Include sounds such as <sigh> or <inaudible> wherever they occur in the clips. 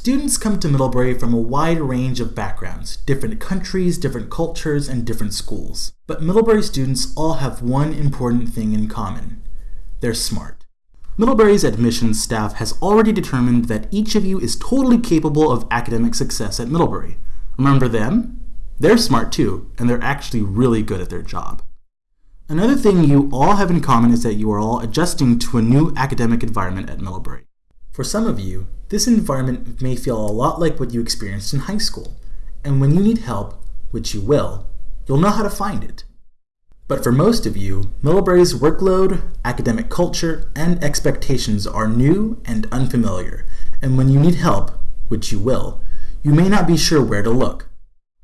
Students come to Middlebury from a wide range of backgrounds, different countries, different cultures, and different schools. But Middlebury students all have one important thing in common. They're smart. Middlebury's admissions staff has already determined that each of you is totally capable of academic success at Middlebury. Remember them? They're smart too, and they're actually really good at their job. Another thing you all have in common is that you are all adjusting to a new academic environment at Middlebury. For some of you, this environment may feel a lot like what you experienced in high school, and when you need help, which you will, you'll know how to find it. But for most of you, Middlebury's workload, academic culture, and expectations are new and unfamiliar, and when you need help, which you will, you may not be sure where to look.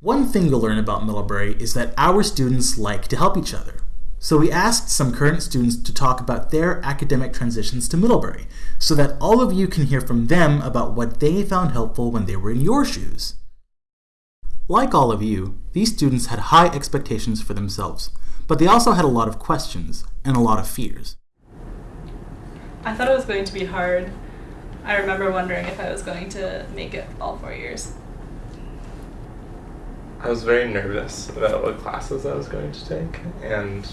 One thing you'll learn about Middlebury is that our students like to help each other. So we asked some current students to talk about their academic transitions to Middlebury, so that all of you can hear from them about what they found helpful when they were in your shoes. Like all of you, these students had high expectations for themselves, but they also had a lot of questions and a lot of fears. I thought it was going to be hard. I remember wondering if I was going to make it all four years. I was very nervous about what classes I was going to take and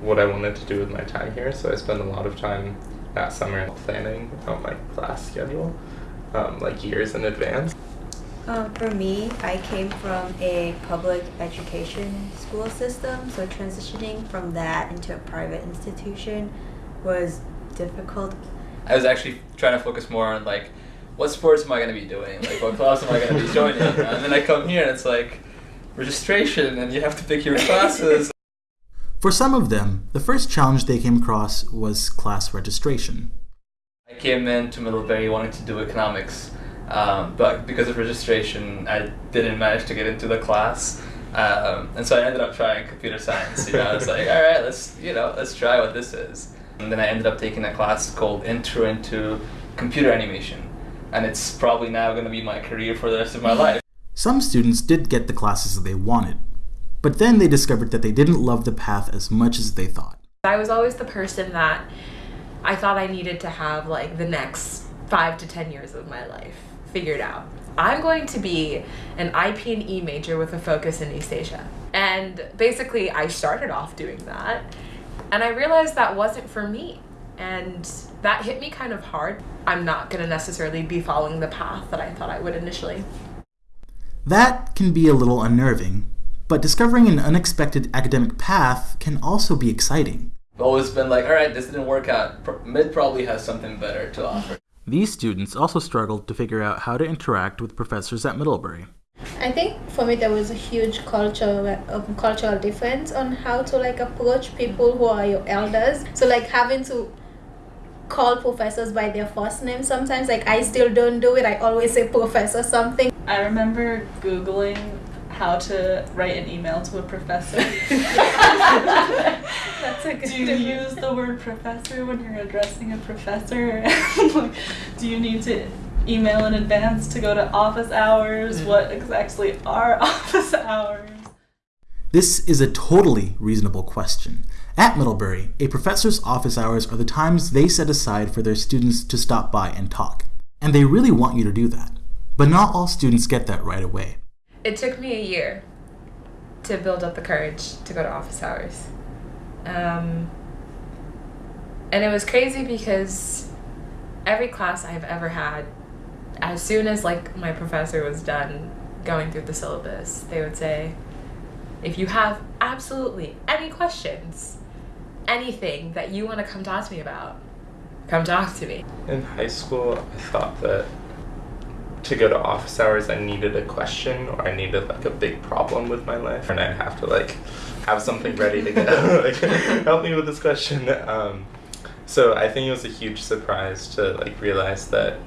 what I wanted to do with my time here, so I spent a lot of time that summer planning out my class schedule, um, like years in advance. Um, for me, I came from a public education school system, so transitioning from that into a private institution was difficult. I was actually trying to focus more on like, what sports am I going to be doing? Like, what class am I going to be joining? and then I come here and it's like, registration, and you have to pick your classes. For some of them, the first challenge they came across was class registration. I came into Middlebury wanting to do economics, um, but because of registration, I didn't manage to get into the class. Um, and so I ended up trying computer science. You know, I was like, <laughs> all right, let's you know, let's try what this is. And then I ended up taking a class called Intro into Computer Animation, and it's probably now going to be my career for the rest of my <laughs> life. Some students did get the classes they wanted, but then they discovered that they didn't love the path as much as they thought. I was always the person that I thought I needed to have like the next five to 10 years of my life figured out. I'm going to be an IP and E major with a focus in East Asia. And basically I started off doing that and I realized that wasn't for me. And that hit me kind of hard. I'm not going to necessarily be following the path that I thought I would initially. That can be a little unnerving, but discovering an unexpected academic path can also be exciting. I've always been like, all right, this didn't work out. Mid probably has something better to offer. These students also struggled to figure out how to interact with professors at Middlebury. I think for me there was a huge cultural um, cultural difference on how to like approach people who are your elders. So like having to call professors by their first name sometimes like I still don't do it. I always say professor something. I remember googling how to write an email to a professor. That's a good Do you use the word professor when you're addressing a professor? <laughs> do you need to email in advance to go to office hours? Mm. What exactly are <laughs> office hours? This is a totally reasonable question. At Middlebury, a professor's office hours are the times they set aside for their students to stop by and talk. And they really want you to do that. But not all students get that right away. It took me a year to build up the courage to go to office hours. Um, and it was crazy because every class I've ever had, as soon as like my professor was done going through the syllabus, they would say, if you have absolutely any questions, anything that you want to come talk to me about, come talk to me. In high school, I thought that to go to office hours, I needed a question or I needed like a big problem with my life, and I'd have to like have something ready to go. <laughs> like, help me with this question. Um, so I think it was a huge surprise to like realize that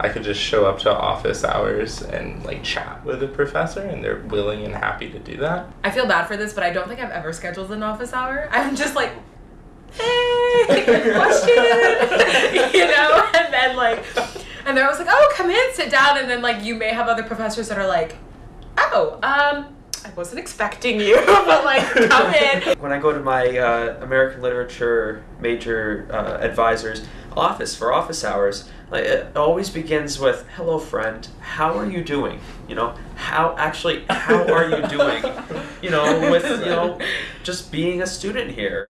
I could just show up to office hours and like chat with a professor, and they're willing and happy to do that. I feel bad for this, but I don't think I've ever scheduled an office hour. <laughs> I'm just like, hey, <laughs> question, you know, and then like, and they're always like, oh, come in, sit down, and then like you may have other professors that are like, oh, um, I wasn't expecting you, <laughs> but like, come <laughs> in. When I go to my uh, American literature major uh, advisors, office for office hours, like it always begins with "Hello, friend. How are you doing?" You know, how actually how are you doing? <laughs> You know, with you know, just being a student here.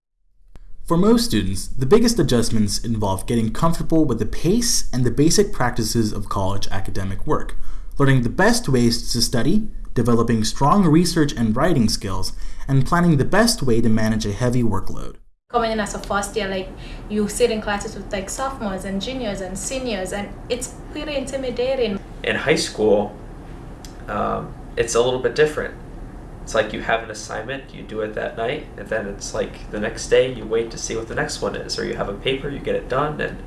For most students, the biggest adjustments involve getting comfortable with the pace and the basic practices of college academic work, learning the best ways to study, developing strong research and writing skills, and planning the best way to manage a heavy workload. coming in as a first year, like you sit in classes with like sophomores and juniors and seniors, and it's pretty intimidating. In high school, um, it's a little bit different. It's like you have an assignment, you do it that night, and then it's like the next day you wait to see what the next one is, or you have a paper, you get it done, and,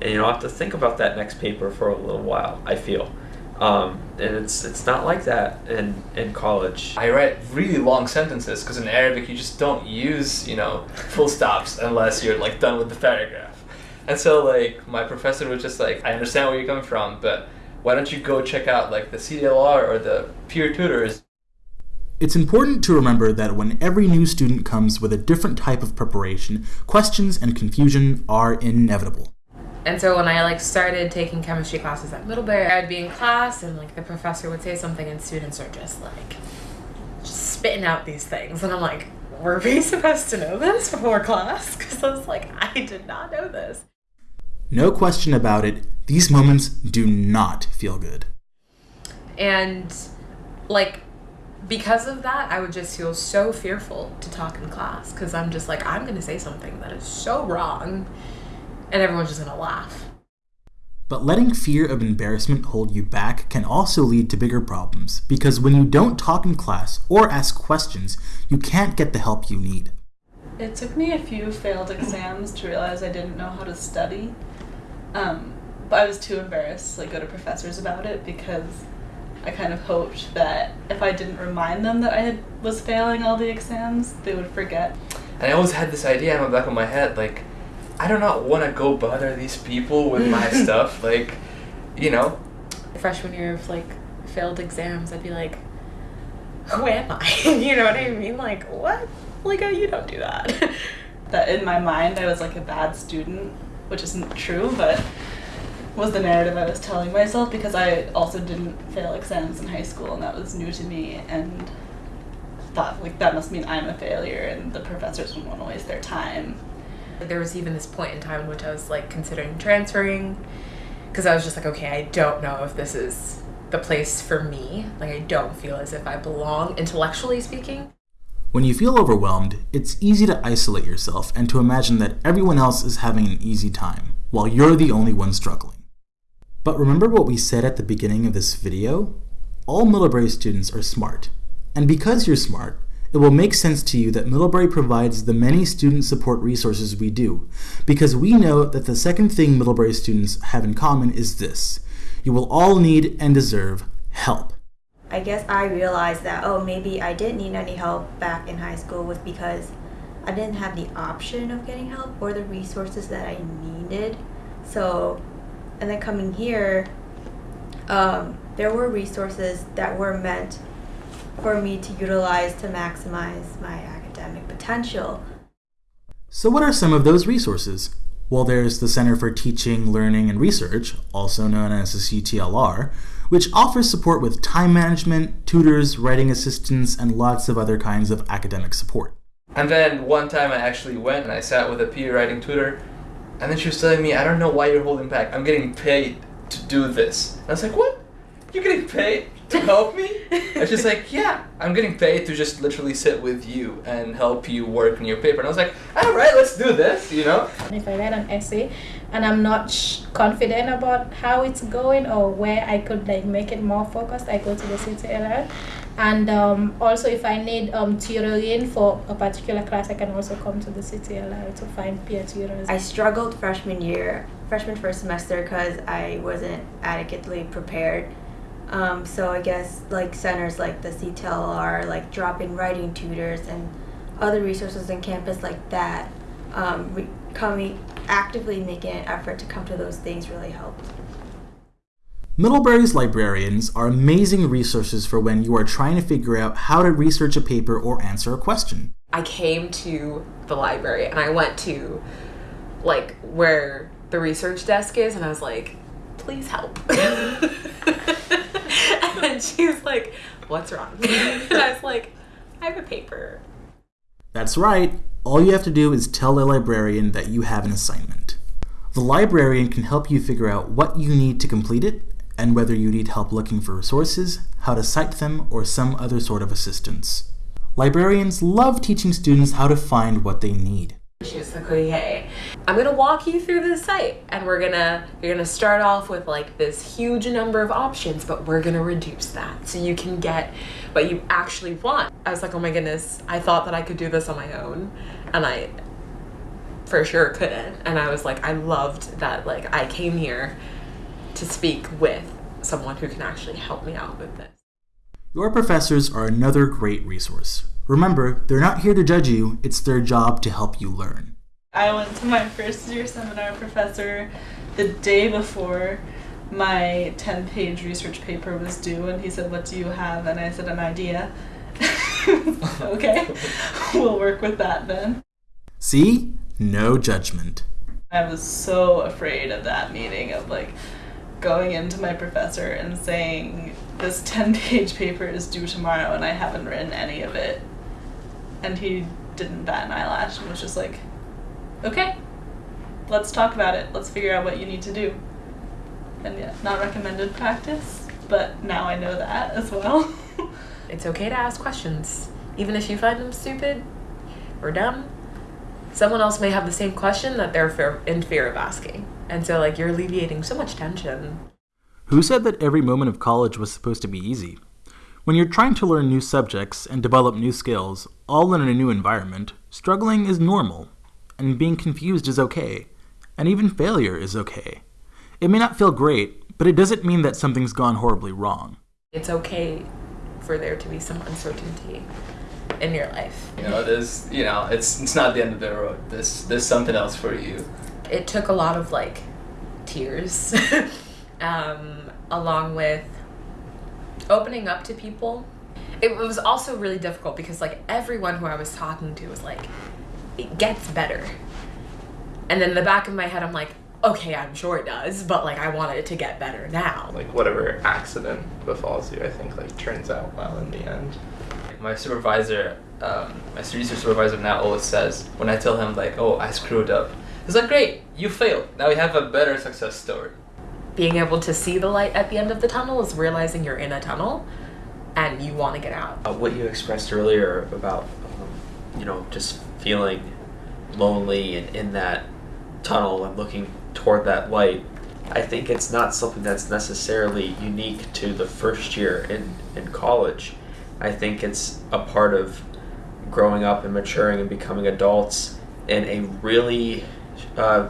and you don't have to think about that next paper for a little while. I feel, um, and it's it's not like that in in college. I write really long sentences because in Arabic you just don't use, you know, full stops unless you're like done with the paragraph. And so like my professor was just like, I understand where you're coming from, but why don't you go check out like the CTLR or the peer tutors? It's important to remember that when every new student comes with a different type of preparation, questions and confusion are inevitable. And so when I like started taking chemistry classes at Middlebury, I'd be in class and like the professor would say something and students are just like just spitting out these things and I'm like, were we <laughs> supposed to know this before class? Because I was like, I did not know this. No question about it, these moments do not feel good. And like because of that, I would just feel so fearful to talk in class because I'm just like, I'm going to say something that is so wrong and everyone's just going to laugh. But letting fear of embarrassment hold you back can also lead to bigger problems because when you don't talk in class or ask questions, you can't get the help you need. It took me a few failed exams to realize I didn't know how to study. Um, but I was too embarrassed to like go to professors about it because I kind of hoped that if I didn't remind them that I had was failing all the exams, they would forget. And I always had this idea in the back of my head, like, I do not want to go bother these people with my <laughs> stuff. Like, you know, Freshman year of like failed exams, I'd be like, who am I? <laughs> you know what I mean? Like, what? Like, oh, you don't do that. <laughs> That in my mind I was like a bad student, which isn't true, but was the narrative I was telling myself because I also didn't fail exams in high school and that was new to me and thought like that must mean I'm a failure and the professors wouldn't want to waste their time. there was even this point in time in which I was like considering transferring because I was just like, okay, I don't know if this is the place for me. Like, I don't feel as if I belong, intellectually speaking. When you feel overwhelmed, it's easy to isolate yourself and to imagine that everyone else is having an easy time, while you're the only one struggling. But remember what we said at the beginning of this video? All Middlebury students are smart. And because you're smart, it will make sense to you that Middlebury provides the many student support resources we do, because we know that the second thing Middlebury students have in common is this you will all need and deserve help. I guess I realized that oh maybe I didn't need any help back in high school was because I didn't have the option of getting help or the resources that I needed. So and then coming here, um, there were resources that were meant for me to utilize to maximize my academic potential. So, what are some of those resources? Well, there's the Center for Teaching, Learning, and Research, also known as the CTLR, which offers support with time management, tutors, writing assistance, and lots of other kinds of academic support. And then one time I actually went and I sat with a peer writing tutor, and then she was telling me, I don't know why you're holding back. I'm getting paid to do this. And I was like, what? You're getting paid to help me? and she's like, <laughs> yeah, I'm getting paid to just literally sit with you and help you work on your paper. And I was like, all right, let's do this, you know? And if I write an essay and I'm not sh- confident about how it's going or where I could like make it more focused, I go to the CTLR. And um, also, if I need um, tutoring for a particular class, I can also come to the CTLR to find peer tutors. I struggled freshman year, freshman first semester, because I wasn't adequately prepared. Um, so I guess like centers like the CTLR, like drop-in writing tutors and other resources on campus like that, um, coming actively making an effort to come to those things really helped. Middlebury's librarians are amazing resources for when you are trying to figure out how to research a paper or answer a question. I came to the library and I went to like where the research desk is, and I was like, please help. <laughs> and she was like, what's wrong? <laughs> and I was like, I have a paper. That's right. All you have to do is tell the librarian that you have an assignment. The librarian can help you figure out what you need to complete it and whether you need help looking for resources, how to cite them, or some other sort of assistance. Librarians love teaching students how to find what they need. I'm gonna walk you through the site and we're gonna you're gonna start off with like this huge number of options, but we're gonna reduce that so you can get what you actually want. I was like, oh my goodness, I thought that I could do this on my own and I for sure couldn't. And I was like, I loved that like I came here to speak with someone who can actually help me out with this. Your professors are another great resource. Remember, they're not here to judge you, it's their job to help you learn. I went to my first year seminar professor the day before my 10 page research paper was due, and he said, What do you have? And I said, An idea. <laughs> okay, <laughs> we'll work with that then. See? No judgment. I was so afraid of that meeting of like going into my professor and saying, This 10 page paper is due tomorrow, and I haven't written any of it. And he didn't bat an eyelash and was just like, okay, let's talk about it. Let's figure out what you need to do. And yeah, not recommended practice, but now I know that <laughs> as well. It's okay to ask questions, even if you find them stupid or dumb. Someone else may have the same question that they're in fear of asking. And so, like, you're alleviating so much tension. Who said that every moment of college was supposed to be easy? When you're trying to learn new subjects and develop new skills, all in a new environment, struggling is normal, and being confused is okay, and even failure is okay. It may not feel great, but it doesn't mean that something's gone horribly wrong. It's okay for there to be some uncertainty in your life. You know, there's, you know, it's it's not the end of the road. There's there's something else for you. It took a lot of like tears, <laughs> um, along with opening up to people. It was also really difficult because like everyone who I was talking to was like, it gets better. And then in the back of my head, I'm like, okay, I'm sure it does, but like I want it to get better now. Like whatever accident befalls you, I think like turns out well in the end. My supervisor, um, my research supervisor now always says when I tell him like, oh, I screwed up. He's like, great, you failed. Now we have a better success story. Being able to see the light at the end of the tunnel is realizing you're in a tunnel and you want to get out. Uh, what you expressed earlier about, um, you know, just feeling lonely and in that tunnel and looking toward that light, I think it's not something that's necessarily unique to the first year in, in college. I think it's a part of growing up and maturing and becoming adults in a really uh,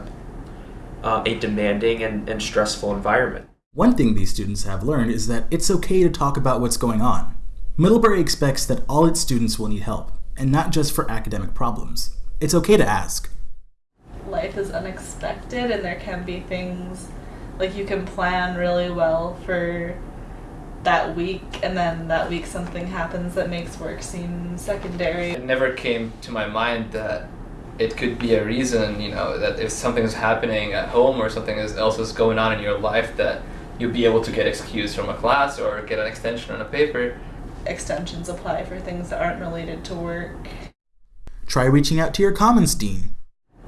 uh, a demanding and, and stressful environment. One thing these students have learned is that it's okay to talk about what's going on. Middlebury expects that all its students will need help, and not just for academic problems. It's okay to ask. Life is unexpected, and there can be things like you can plan really well for that week, and then that week something happens that makes work seem secondary. It never came to my mind that it could be a reason, you know, that if something is happening at home or something else is going on in your life, that you'll be able to get excused from a class or get an extension on a paper. Extensions apply for things that aren't related to work. Try reaching out to your Commons Dean.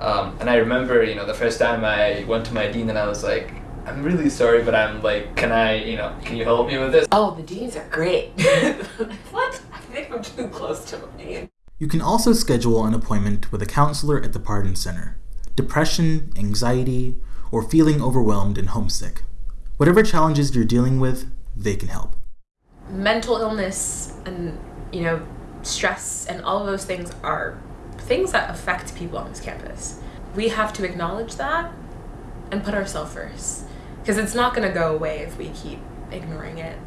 Um, and I remember, you know, the first time I went to my dean and I was like, I'm really sorry, but I'm like, can I, you know, can you help me with this? Oh, the deans are great. <laughs> what? I think I'm too close to a dean. You can also schedule an appointment with a counselor at the Parton Center. Depression, anxiety, or feeling overwhelmed and homesick. Whatever challenges you're dealing with, they can help. Mental illness and, you know, stress and all of those things are things that affect people on this campus. We have to acknowledge that and put ourselves first. Because it's not going to go away if we keep ignoring it.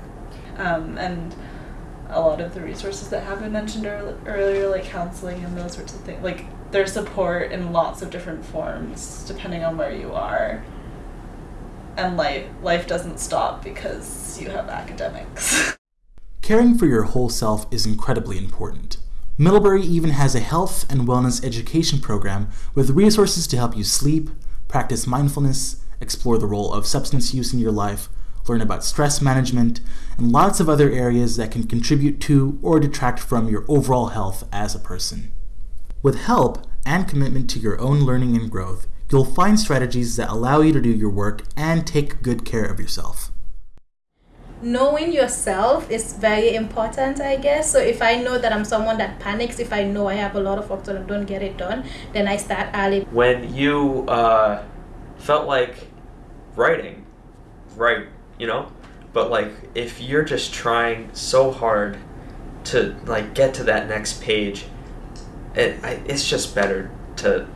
um, and a lot of the resources that have been mentioned earl- earlier, like counseling and those sorts of things, like there's support in lots of different forms depending on where you are. And life life doesn't stop because you have academics. <laughs> Caring for your whole self is incredibly important. Middlebury even has a health and wellness education program with resources to help you sleep, practice mindfulness, explore the role of substance use in your life, learn about stress management, and lots of other areas that can contribute to or detract from your overall health as a person. With help and commitment to your own learning and growth, you'll find strategies that allow you to do your work and take good care of yourself. knowing yourself is very important i guess so if i know that i'm someone that panics if i know i have a lot of work to do and don't get it done then i start early When you uh, felt like writing, write, you know? But like if you're just trying so hard to like get to that next page, it I, it's just better to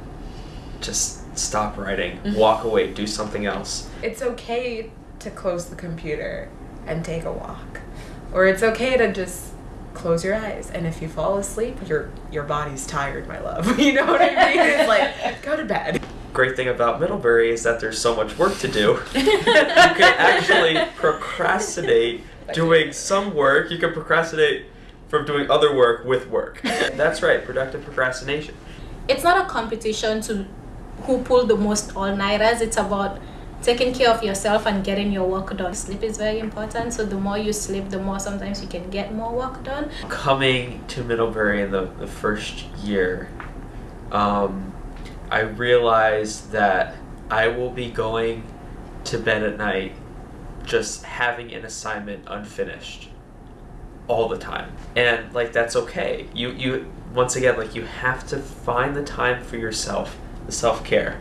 just stop writing, Mhm. walk away, do something else. It's okay to close the computer and take a walk. Or it's okay to just close your eyes and if you fall asleep, your your body's tired, my love. <laughs> you know what I mean? It's like go to bed. Great thing about Middlebury is that there's so much work to do. <laughs> you can actually procrastinate doing some work. You can procrastinate from doing other work with work. <laughs> That's right, productive procrastination. it's not a competition to who pull the most all-nighters it's about taking care of yourself and getting your work done sleep is very important so the more you sleep the more sometimes you can get more work done Coming to Middlebury in the, the first year, um, I realized that I will be going to bed at night just having an assignment unfinished all the time. And like that's okay. You you once again like you have to find the time for yourself, the self-care.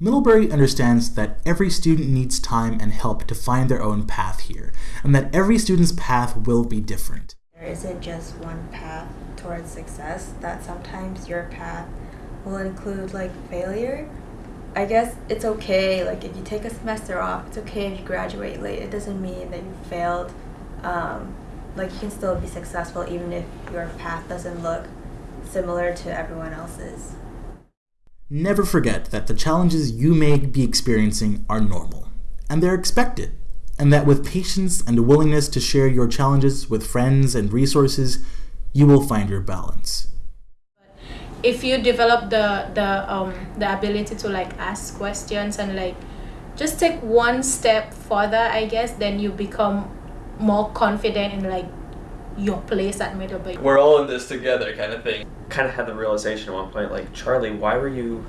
Middlebury understands that every student needs time and help to find their own path here, and that every student's path will be different. There isn't just one path towards success, that sometimes your path will include like failure. I guess it's okay, like if you take a semester off, it's okay if you graduate late. It doesn't mean that you failed. Um, like you can still be successful even if your path doesn't look similar to everyone else's. Never forget that the challenges you may be experiencing are normal, and they're expected, and that with patience and a willingness to share your challenges with friends and resources, you will find your balance. If you develop the the um the ability to like ask questions and like just take one step further i guess then you become more confident in like your place at middlebury We're all in this together, kind of thing. Kind of had the realization at one point like Charlie, why were you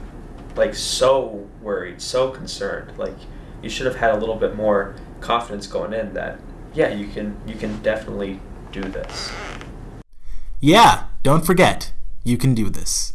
like so worried, so concerned? Like you should have had a little bit more confidence going in that yeah, you can you can definitely do this. Yeah, don't forget, you can do this.